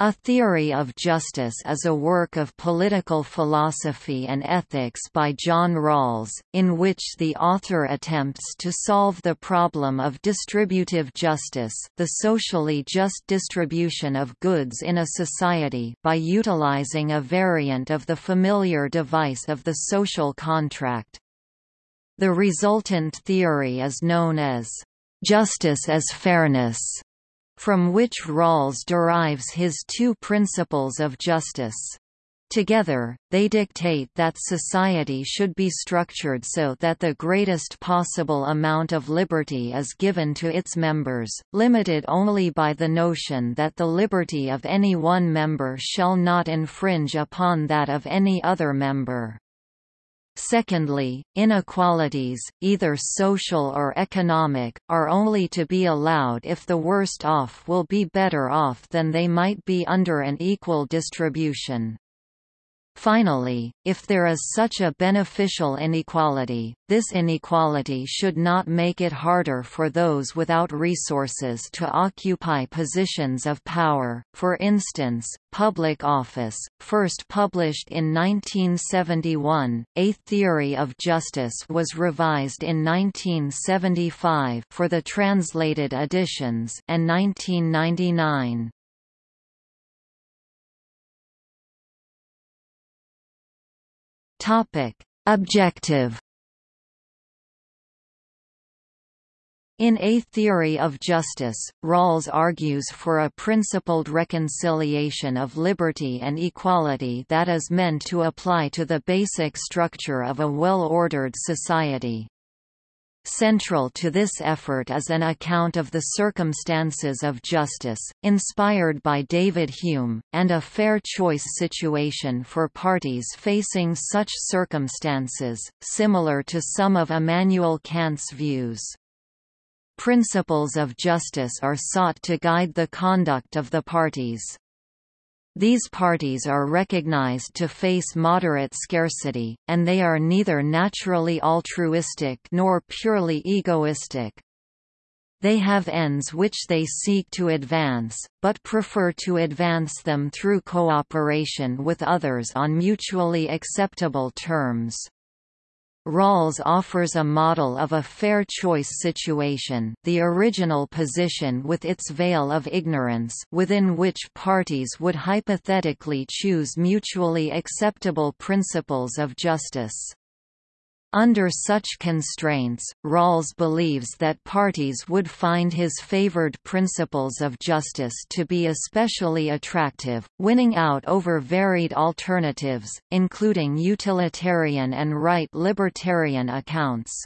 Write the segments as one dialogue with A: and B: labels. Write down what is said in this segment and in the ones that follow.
A: A Theory of Justice is a work of political philosophy and ethics by John Rawls, in which the author attempts to solve the problem of distributive justice the socially just distribution of goods in a society by utilizing a variant of the familiar device of the social contract. The resultant theory is known as justice as fairness from which Rawls derives his two principles of justice. Together, they dictate that society should be structured so that the greatest possible amount of liberty is given to its members, limited only by the notion that the liberty of any one member shall not infringe upon that of any other member. Secondly, inequalities, either social or economic, are only to be allowed if the worst off will be better off than they might be under an equal distribution. Finally, if there is such a beneficial inequality, this inequality should not make it harder for those without resources to occupy positions of power. For instance, public office, first published in 1971, A Theory of Justice was revised in 1975 for the translated editions and 1999. Topic: Objective In A Theory of Justice, Rawls argues for a principled reconciliation of liberty and equality that is meant to apply to the basic structure of a well-ordered society. Central to this effort is an account of the circumstances of justice, inspired by David Hume, and a fair choice situation for parties facing such circumstances, similar to some of Immanuel Kant's views. Principles of justice are sought to guide the conduct of the parties. These parties are recognized to face moderate scarcity, and they are neither naturally altruistic nor purely egoistic. They have ends which they seek to advance, but prefer to advance them through cooperation with others on mutually acceptable terms. Rawls offers a model of a fair choice situation the original position with its veil of ignorance within which parties would hypothetically choose mutually acceptable principles of justice. Under such constraints, Rawls believes that parties would find his favored principles of justice to be especially attractive, winning out over varied alternatives, including utilitarian and right libertarian accounts.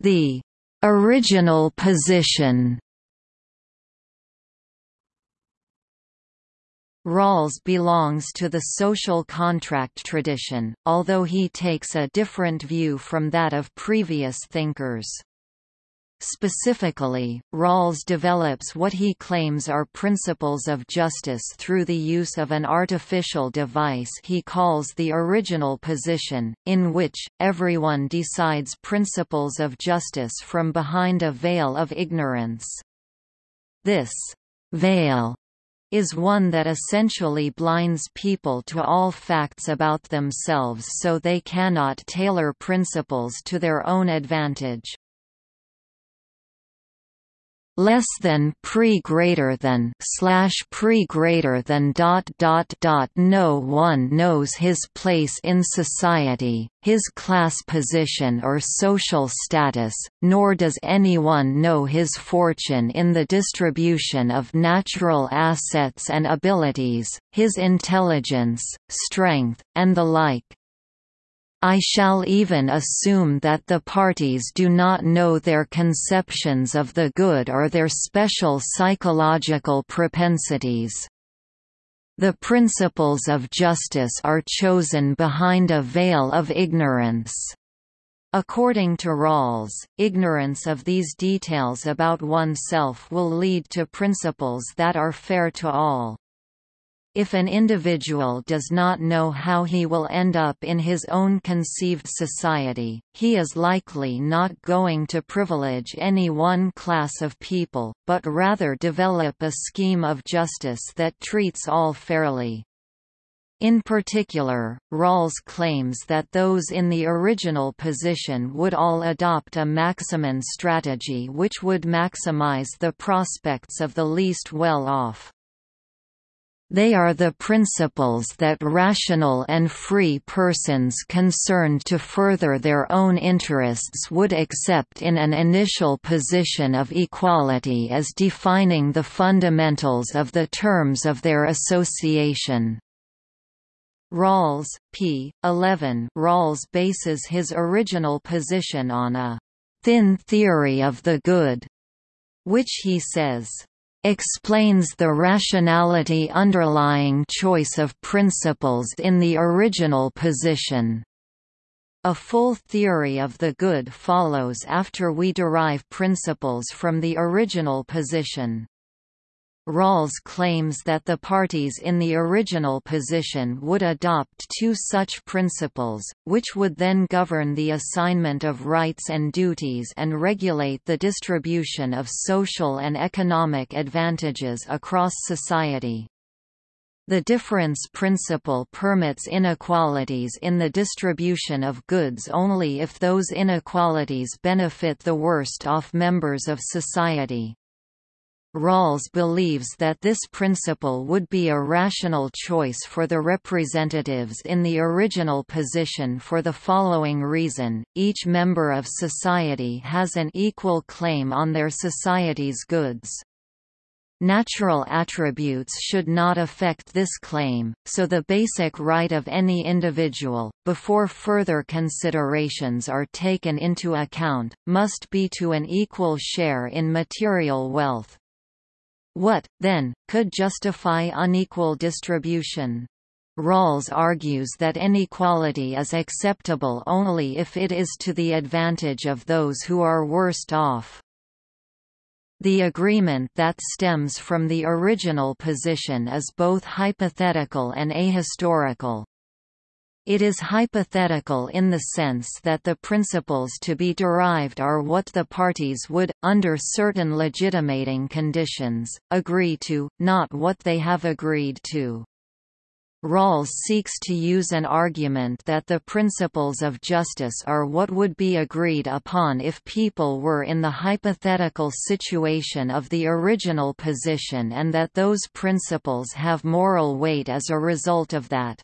A: The original position Rawls belongs to the social contract tradition, although he takes a different view from that of previous thinkers. Specifically, Rawls develops what he claims are principles of justice through the use of an artificial device he calls the original position, in which, everyone decides principles of justice from behind a veil of ignorance. This veil is one that essentially blinds people to all facts about themselves so they cannot tailor principles to their own advantage less than pre greater than slash pre greater than dot dot dot no one knows his place in society his class position or social status nor does anyone know his fortune in the distribution of natural assets and abilities his intelligence strength and the like I shall even assume that the parties do not know their conceptions of the good or their special psychological propensities. The principles of justice are chosen behind a veil of ignorance. According to Rawls, ignorance of these details about oneself will lead to principles that are fair to all. If an individual does not know how he will end up in his own conceived society, he is likely not going to privilege any one class of people, but rather develop a scheme of justice that treats all fairly. In particular, Rawls claims that those in the original position would all adopt a Maximin strategy which would maximize the prospects of the least well-off. They are the principles that rational and free persons concerned to further their own interests would accept in an initial position of equality as defining the fundamentals of the terms of their association. Rawls, p. 11 Rawls bases his original position on a «thin theory of the good», which he says explains the rationality underlying choice of principles in the original position. A full theory of the good follows after we derive principles from the original position. Rawls claims that the parties in the original position would adopt two such principles, which would then govern the assignment of rights and duties and regulate the distribution of social and economic advantages across society. The difference principle permits inequalities in the distribution of goods only if those inequalities benefit the worst off members of society. Rawls believes that this principle would be a rational choice for the representatives in the original position for the following reason, each member of society has an equal claim on their society's goods. Natural attributes should not affect this claim, so the basic right of any individual, before further considerations are taken into account, must be to an equal share in material wealth. What, then, could justify unequal distribution? Rawls argues that inequality is acceptable only if it is to the advantage of those who are worst off. The agreement that stems from the original position is both hypothetical and ahistorical. It is hypothetical in the sense that the principles to be derived are what the parties would, under certain legitimating conditions, agree to, not what they have agreed to. Rawls seeks to use an argument that the principles of justice are what would be agreed upon if people were in the hypothetical situation of the original position and that those principles have moral weight as a result of that.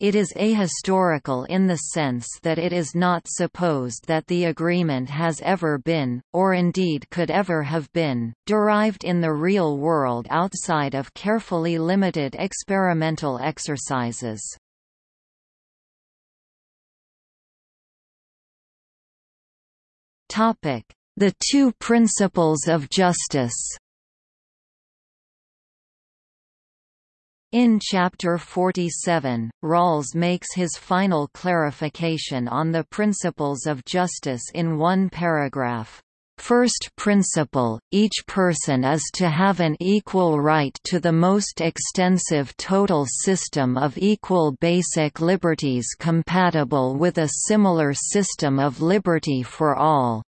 A: It is ahistorical in the sense that it is not supposed that the agreement has ever been, or indeed could ever have been, derived in the real world outside of carefully limited experimental exercises. The two principles of justice In Chapter 47, Rawls makes his final clarification on the principles of justice in one paragraph. First principle, each person is to have an equal right to the most extensive total system of equal basic liberties compatible with a similar system of liberty for all.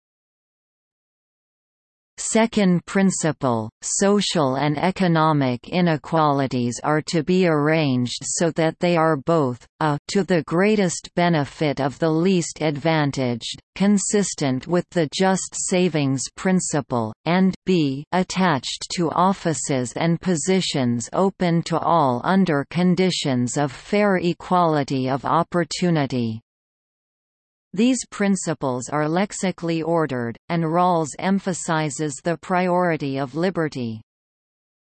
A: Second principle, social and economic inequalities are to be arranged so that they are both, a to the greatest benefit of the least advantaged, consistent with the just savings principle, and b attached to offices and positions open to all under conditions of fair equality of opportunity. These principles are lexically ordered, and Rawls emphasizes the priority of liberty.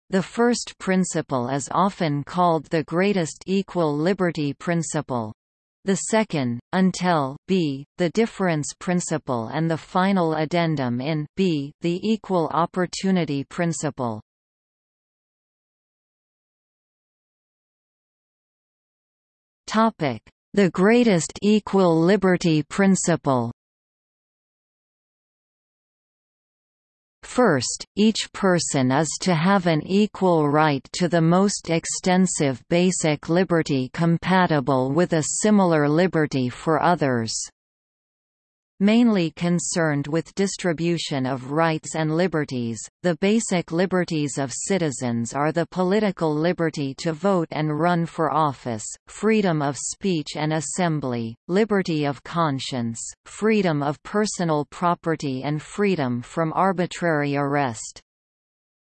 A: The first principle is often called the greatest equal liberty principle. The second, until b, the difference principle and the final addendum in b, the equal opportunity principle. Topic: the greatest equal liberty principle. First, each person is to have an equal right to the most extensive basic liberty compatible with a similar liberty for others mainly concerned with distribution of rights and liberties. The basic liberties of citizens are the political liberty to vote and run for office, freedom of speech and assembly, liberty of conscience, freedom of personal property and freedom from arbitrary arrest.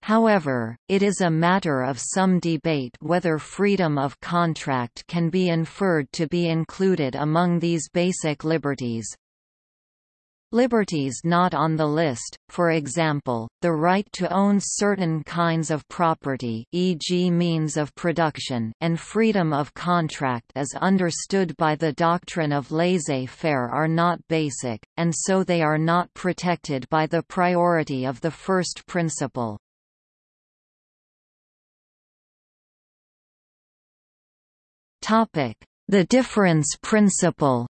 A: However, it is a matter of some debate whether freedom of contract can be inferred to be included among these basic liberties, Liberties not on the list, for example, the right to own certain kinds of property e.g. means of production and freedom of contract as understood by the doctrine of laissez-faire are not basic, and so they are not protected by the priority of the first principle. The difference principle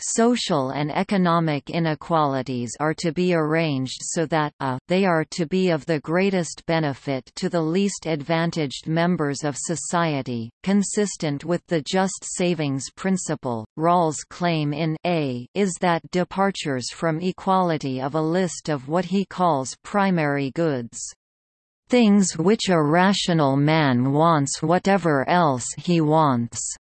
A: Social and economic inequalities are to be arranged so that a, they are to be of the greatest benefit to the least advantaged members of society, consistent with the just savings principle. Rawls' claim in a is that departures from equality of a list of what he calls primary goods things which a rational man wants whatever else he wants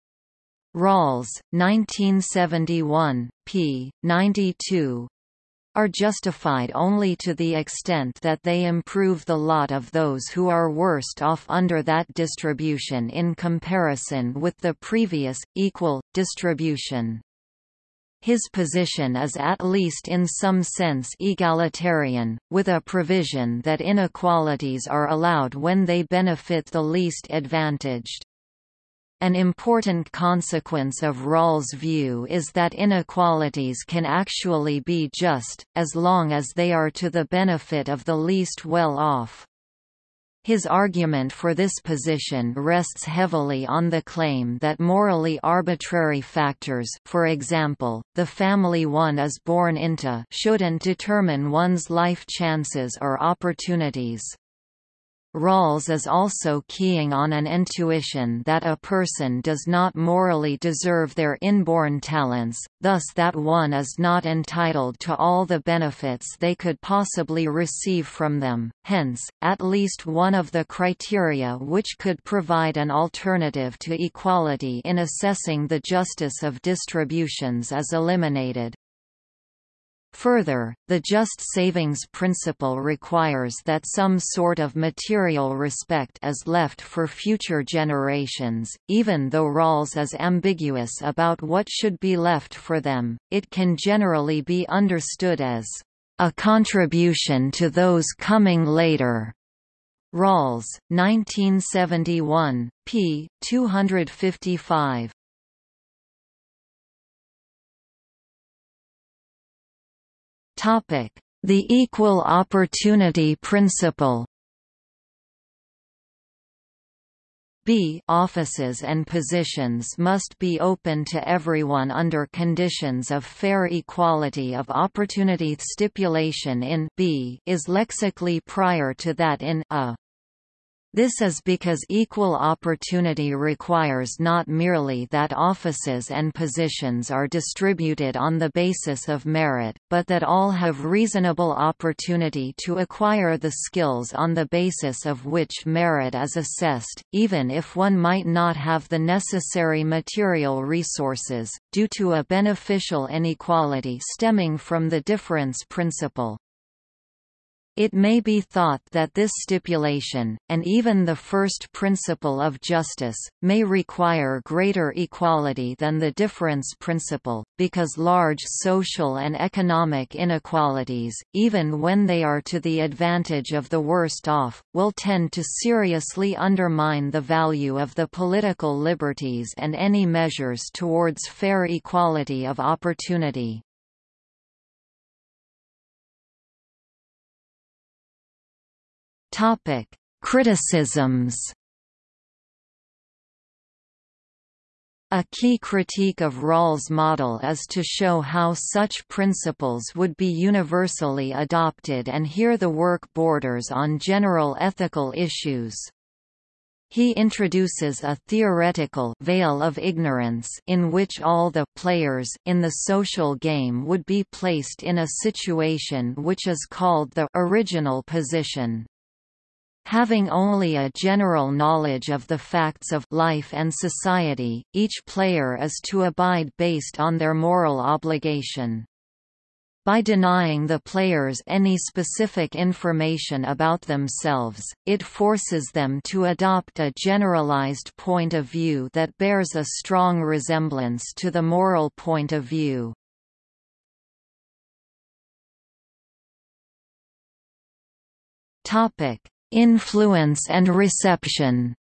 A: Rawls, 1971, p. 92 are justified only to the extent that they improve the lot of those who are worst off under that distribution in comparison with the previous, equal, distribution. His position is at least in some sense egalitarian, with a provision that inequalities are allowed when they benefit the least advantaged. An important consequence of Rawls' view is that inequalities can actually be just, as long as they are to the benefit of the least well-off. His argument for this position rests heavily on the claim that morally arbitrary factors for example, the family one is born into shouldn't determine one's life chances or opportunities. Rawls is also keying on an intuition that a person does not morally deserve their inborn talents, thus that one is not entitled to all the benefits they could possibly receive from them, hence, at least one of the criteria which could provide an alternative to equality in assessing the justice of distributions is eliminated. Further, the just savings principle requires that some sort of material respect is left for future generations, even though Rawls is ambiguous about what should be left for them, it can generally be understood as a contribution to those coming later. Rawls, 1971, p. 255. The equal opportunity principle. B offices and positions must be open to everyone under conditions of fair equality of opportunity stipulation in b is lexically prior to that in a this is because equal opportunity requires not merely that offices and positions are distributed on the basis of merit, but that all have reasonable opportunity to acquire the skills on the basis of which merit is assessed, even if one might not have the necessary material resources, due to a beneficial inequality stemming from the difference principle. It may be thought that this stipulation, and even the first principle of justice, may require greater equality than the difference principle, because large social and economic inequalities, even when they are to the advantage of the worst off, will tend to seriously undermine the value of the political liberties and any measures towards fair equality of opportunity. Topic: Criticisms. A key critique of Rawls' model is to show how such principles would be universally adopted and here the work borders on general ethical issues. He introduces a theoretical veil of ignorance in which all the players in the social game would be placed in a situation which is called the original position. Having only a general knowledge of the facts of life and society, each player is to abide based on their moral obligation. By denying the players any specific information about themselves, it forces them to adopt a generalized point of view that bears a strong resemblance to the moral point of view. Topic: Influence and reception.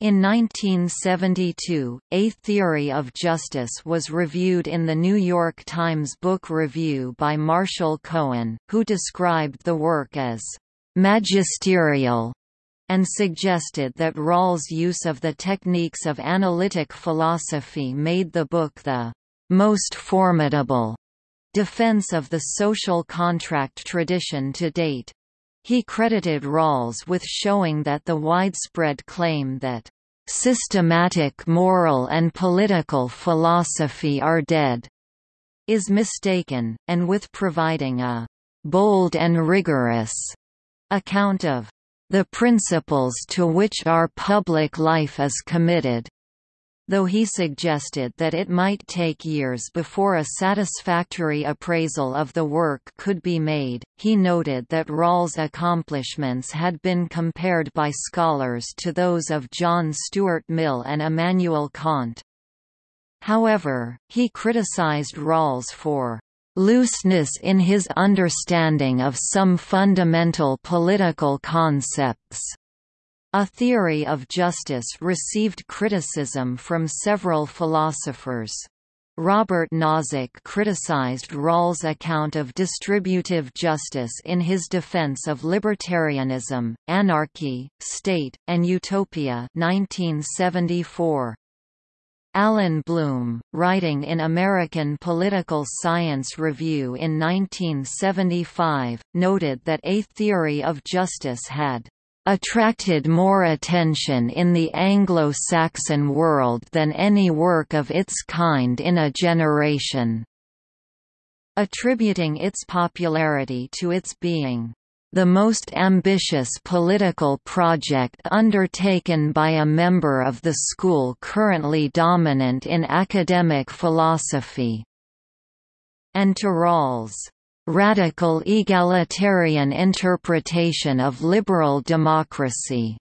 A: In 1972, A Theory of Justice was reviewed in the New York Times Book Review by Marshall Cohen, who described the work as magisterial and suggested that Rawls' use of the techniques of analytic philosophy made the book the most formidable defense of the social contract tradition to date. He credited Rawls with showing that the widespread claim that systematic moral and political philosophy are dead is mistaken, and with providing a bold and rigorous account of the principles to which our public life is committed though he suggested that it might take years before a satisfactory appraisal of the work could be made, he noted that Rawls' accomplishments had been compared by scholars to those of John Stuart Mill and Immanuel Kant. However, he criticized Rawls for looseness in his understanding of some fundamental political concepts. A theory of justice received criticism from several philosophers. Robert Nozick criticized Rawls' account of distributive justice in his defense of libertarianism, anarchy, state, and utopia 1974. Allan Bloom, writing in American Political Science Review in 1975, noted that a theory of justice had attracted more attention in the Anglo-Saxon world than any work of its kind in a generation, attributing its popularity to its being the most ambitious political project undertaken by a member of the school currently dominant in academic philosophy, and to Rawls' radical egalitarian interpretation of liberal democracy.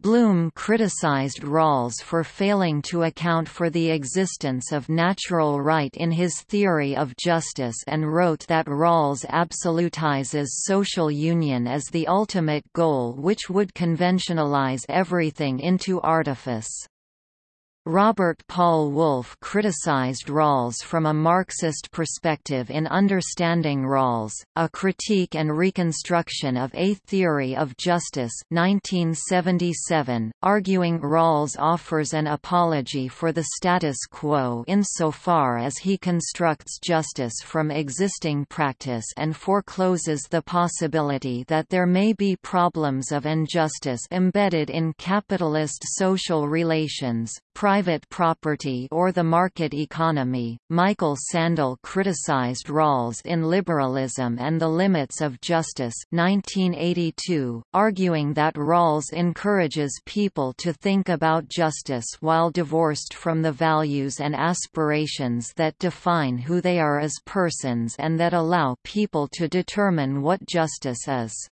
A: Bloom criticized Rawls for failing to account for the existence of natural right in his theory of justice and wrote that Rawls absolutizes social union as the ultimate goal which would conventionalize everything into artifice. Robert Paul Wolff criticized Rawls from a Marxist perspective in Understanding Rawls, A Critique and Reconstruction of a Theory of Justice 1977, arguing Rawls offers an apology for the status quo insofar as he constructs justice from existing practice and forecloses the possibility that there may be problems of injustice embedded in capitalist social relations, private property or the market economy. Michael Sandel criticized Rawls in Liberalism and the Limits of Justice 1982, arguing that Rawls encourages people to think about justice while divorced from the values and aspirations that define who they are as persons and that allow people to determine what justice is.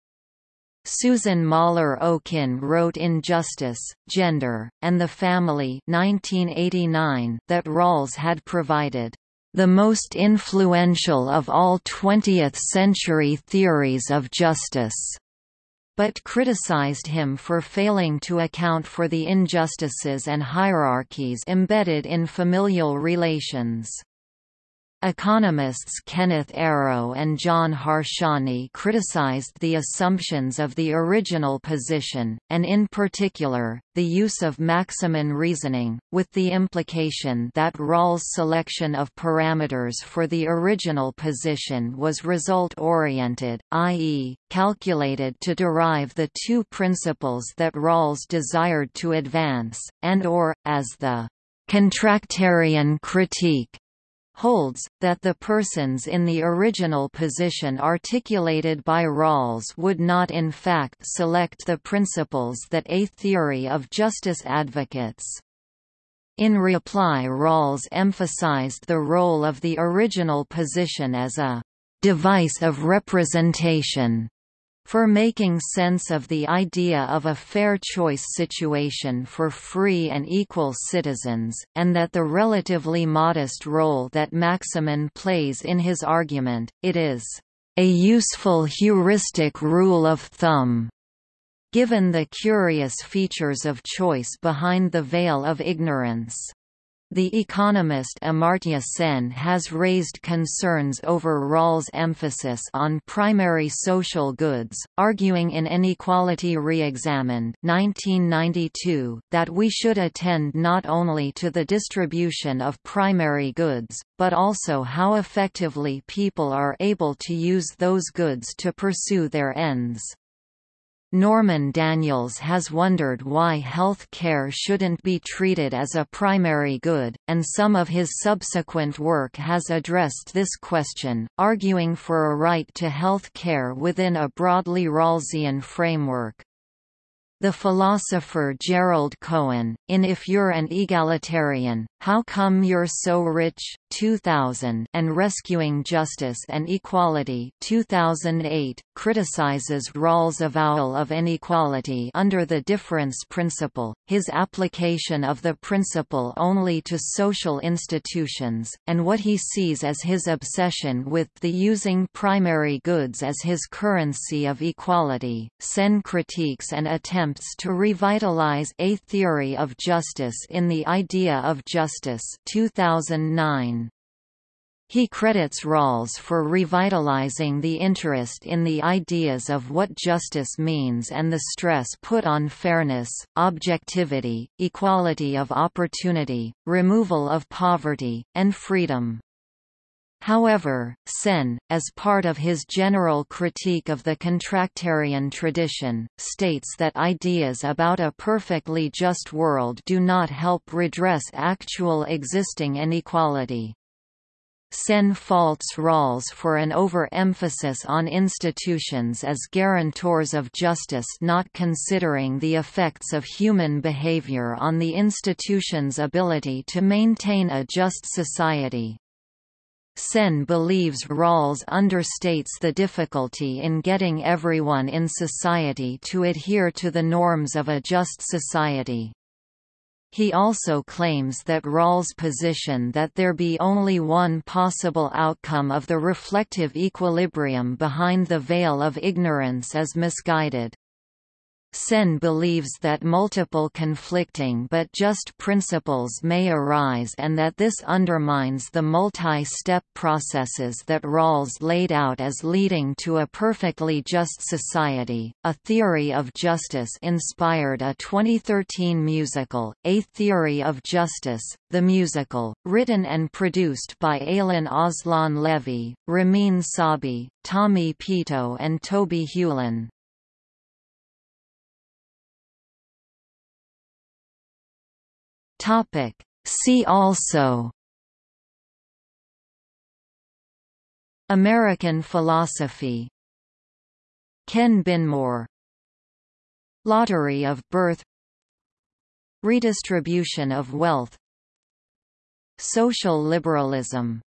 A: Susan Moller Okin wrote in Justice, Gender, and the Family 1989 that Rawls had provided the most influential of all 20th-century theories of justice, but criticized him for failing to account for the injustices and hierarchies embedded in familial relations. Economists Kenneth Arrow and John Harsanyi criticized the assumptions of the original position, and in particular, the use of Maximin reasoning, with the implication that Rawls' selection of parameters for the original position was result-oriented, i.e., calculated to derive the two principles that Rawls desired to advance, and or, as the contractarian critique holds, that the persons in the original position articulated by Rawls would not in fact select the principles that a theory of justice advocates. In reply Rawls emphasized the role of the original position as a «device of representation» for making sense of the idea of a fair choice situation for free and equal citizens, and that the relatively modest role that Maximin plays in his argument, it is a useful heuristic rule of thumb. Given the curious features of choice behind the veil of ignorance. The economist Amartya Sen has raised concerns over Rawls' emphasis on primary social goods, arguing in Inequality Re-examined that we should attend not only to the distribution of primary goods, but also how effectively people are able to use those goods to pursue their ends. Norman Daniels has wondered why health care shouldn't be treated as a primary good, and some of his subsequent work has addressed this question, arguing for a right to health care within a broadly Rawlsian framework. The philosopher Gerald Cohen, in If You're an Egalitarian, How Come You're So Rich? 2000 and Rescuing Justice and Equality 2008, criticizes Rawls' avowal of inequality under the difference principle, his application of the principle only to social institutions, and what he sees as his obsession with the using primary goods as his currency of equality. Sen critiques and attempts to revitalize a theory of justice in The Idea of Justice 2009. He credits Rawls for revitalizing the interest in the ideas of what justice means and the stress put on fairness, objectivity, equality of opportunity, removal of poverty, and freedom. However, Sen, as part of his general critique of the contractarian tradition, states that ideas about a perfectly just world do not help redress actual existing inequality. Sen faults Rawls for an overemphasis on institutions as guarantors of justice not considering the effects of human behavior on the institution's ability to maintain a just society. Sen believes Rawls understates the difficulty in getting everyone in society to adhere to the norms of a just society. He also claims that Rawls' position that there be only one possible outcome of the reflective equilibrium behind the veil of ignorance is misguided. Sen believes that multiple conflicting but just principles may arise and that this undermines the multi-step processes that Rawls laid out as leading to a perfectly just society. A Theory of Justice inspired a 2013 musical, A Theory of Justice, the musical, written and produced by Eylon Aslan Levy, Ramin Sabi, Tommy Peto and Toby Huelin. Topic. See also. American philosophy. Ken Binmore. Lottery of birth. Redistribution of wealth. Social liberalism